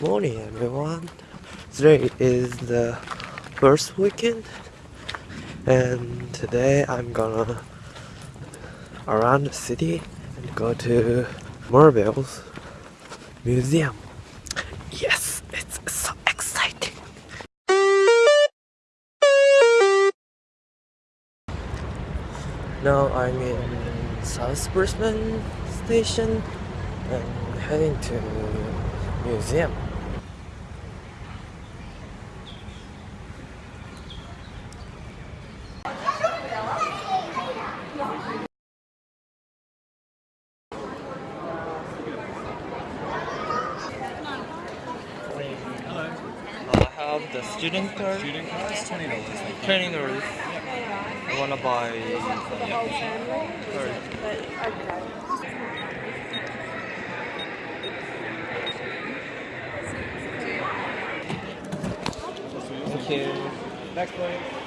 Good morning everyone. Today is the first weekend and today I'm gonna around the city and go to Marvel's museum. Yes, it's so exciting. Now I'm in South Brisbane station and heading to museum. Have the student card. Student cards, twenty dollars. Training dollars. I wanna buy card. Thank you. Next please.